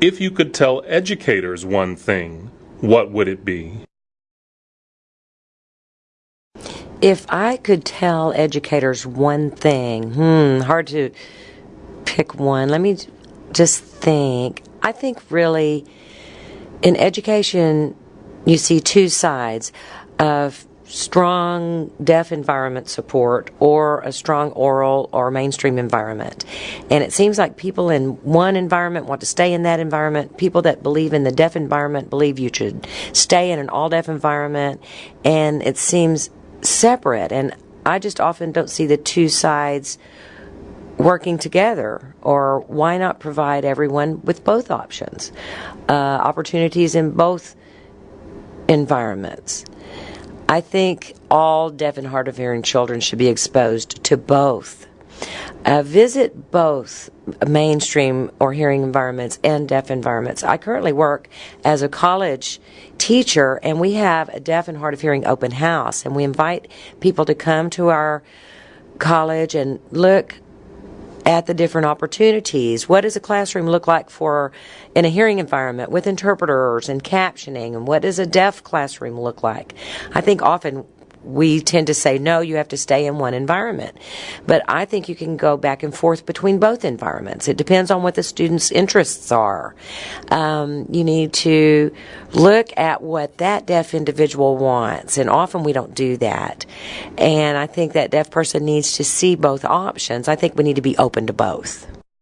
If you could tell educators one thing, what would it be? If I could tell educators one thing, hmm, hard to pick one. Let me just think. I think really in education, you see two sides of strong deaf environment support or a strong oral or mainstream environment. And it seems like people in one environment want to stay in that environment. People that believe in the deaf environment believe you should stay in an all deaf environment. And it seems separate. And I just often don't see the two sides working together or why not provide everyone with both options uh, opportunities in both environments I think all deaf and hard of hearing children should be exposed to both. Uh, visit both mainstream or hearing environments and deaf environments. I currently work as a college teacher, and we have a deaf and hard of hearing open house, and we invite people to come to our college and look at the different opportunities. What does a classroom look like for in a hearing environment with interpreters and captioning? And what does a deaf classroom look like? I think often we tend to say, no, you have to stay in one environment. But I think you can go back and forth between both environments. It depends on what the student's interests are. Um, you need to look at what that deaf individual wants, and often we don't do that. And I think that deaf person needs to see both options. I think we need to be open to both.